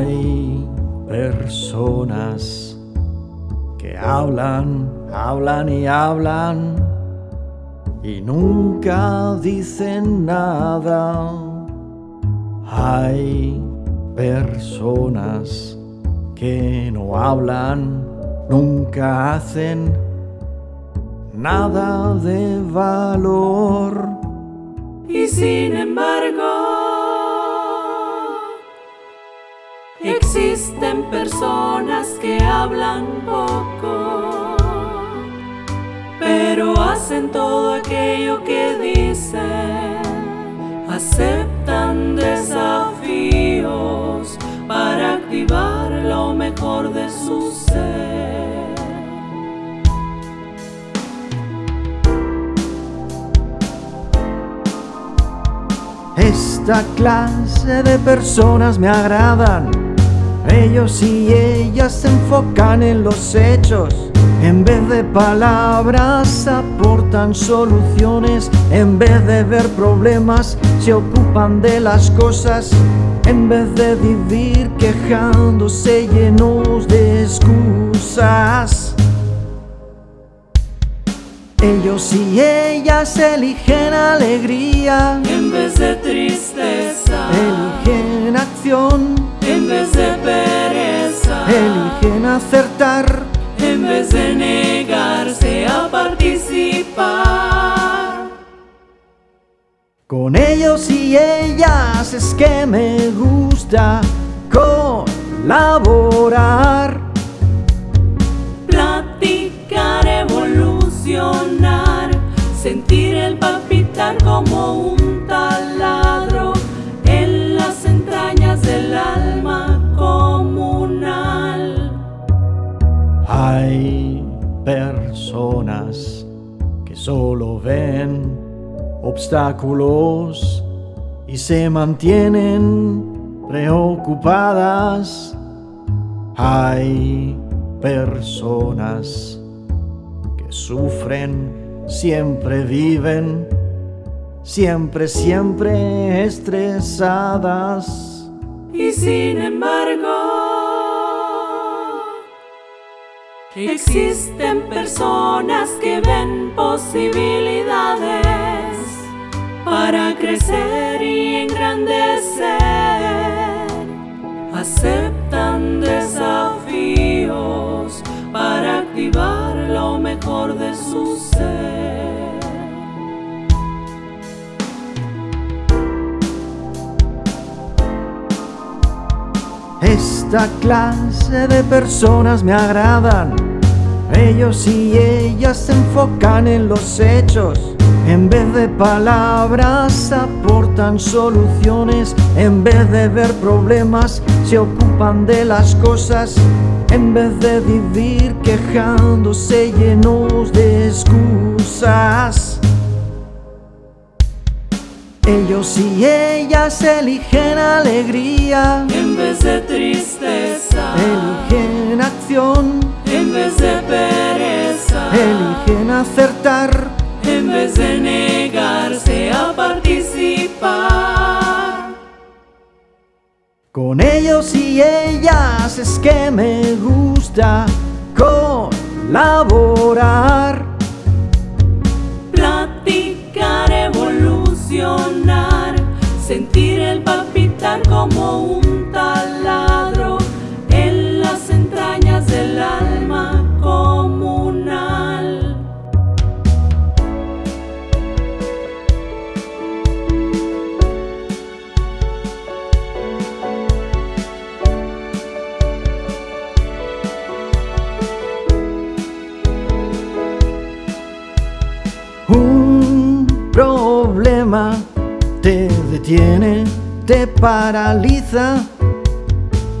Hay personas que hablan, hablan y hablan y nunca dicen nada. Hay personas que no hablan, nunca hacen nada de valor. Y sin embargo, existen personas que hablan poco, pero hacen todo aquello que dicen, aceptan desafíos para activar lo mejor de su ser. Esta clase de personas me agradan. Ellos y ellas se enfocan en los hechos. En vez de palabras aportan soluciones. En vez de ver problemas se ocupan de las cosas. En vez de vivir quejándose llenos de excusas. Ellos y ellas eligen alegría, En vez de tristeza, eligen acción, vez de pereza, eligen acertar. en vez de negarse a participar. Con ellos y ellas es que me gusta colaborar. Personas que solo ven obstáculos y se mantienen preocupadas. Hay personas que sufren, siempre viven, siempre, siempre estresadas. Y sin embargo, existen personas que ven posibilidades para crecer y engrandecer. Aceptan desafíos para activar lo mejor de su ser. Esta clase de personas me agradan. Ellos y ellas se enfocan en los hechos. En vez de palabras aportan soluciones. En vez de ver problemas se ocupan de las cosas. En vez de vivir quejándose llenos de excusas. Ellos y ellas eligen alegría, En vez de tristeza, eligen acción, en vez de pereza, eligen acertar. en vez de negarse a participar. Con ellos y ellas es que me gusta colaborar. Como un taladro en las entrañas del alma comunal. Un problema te detiene, te paraliza,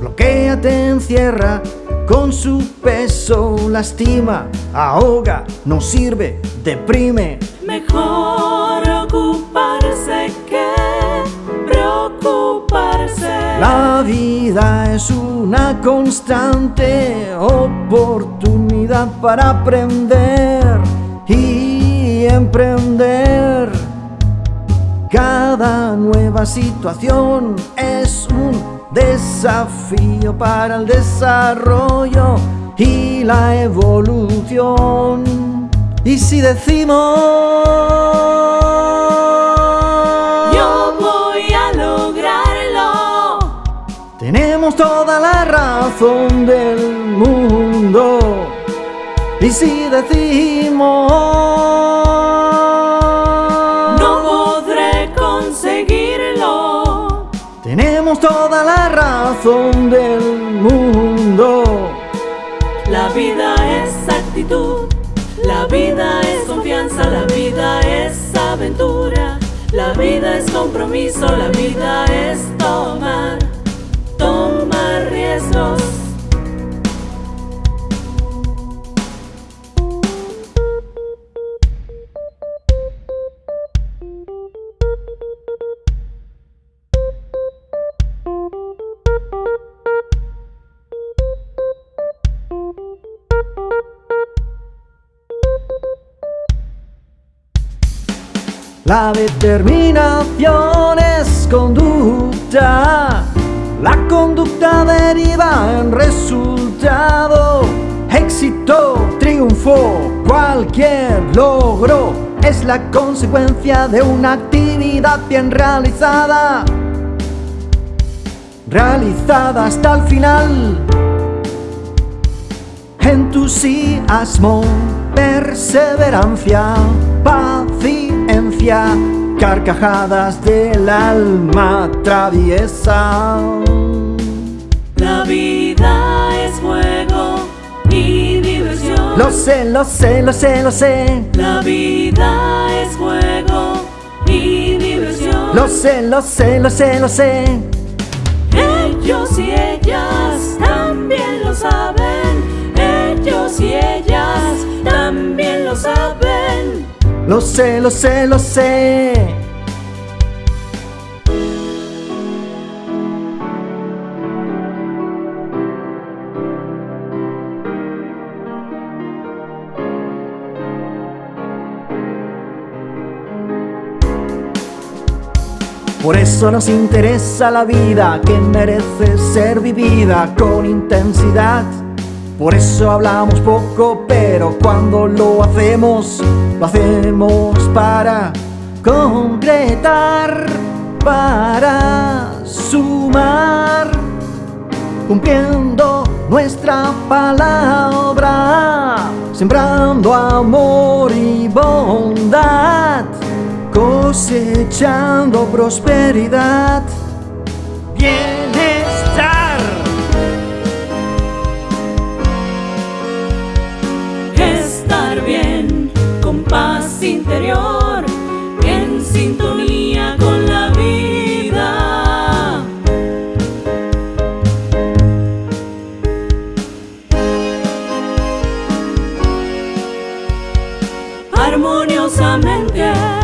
bloquea, te encierra, con su peso lastima, ahoga, no sirve, deprime. Mejor ocuparse que preocuparse. La vida es una constante oportunidad para aprender y emprender. Cada nueva situación es un desafío para el desarrollo y la evolución. Y si decimos Yo voy a lograrlo, tenemos toda la razón del mundo. Y si decimos la razón del mundo. La vida es actitud, la vida es confianza, la vida es aventura, la vida es compromiso, la vida es tomar La determinación es conducta, la conducta deriva en resultado, éxito, triunfo, cualquier logro es la consecuencia de una actividad bien realizada, realizada hasta el final. Entusiasmo, perseverancia, paciencia, carcajadas del alma traviesa. La vida es juego y diversión. Lo sé, lo sé, lo sé, lo sé. La vida es juego y diversión. Lo sé, lo sé, lo sé, lo sé. Lo saben. Ellos y ellas también lo saben. Lo sé, lo sé, lo sé. Por eso nos interesa la vida que merece ser vivida con intensidad. Por eso hablamos poco, pero cuando lo hacemos, lo hacemos para concretar, para sumar, cumpliendo nuestra palabra, sembrando amor y bondad, cosechando prosperidad, bienestar. Estar bien con paz interior, en sintonía con la vida. Armoniosamente.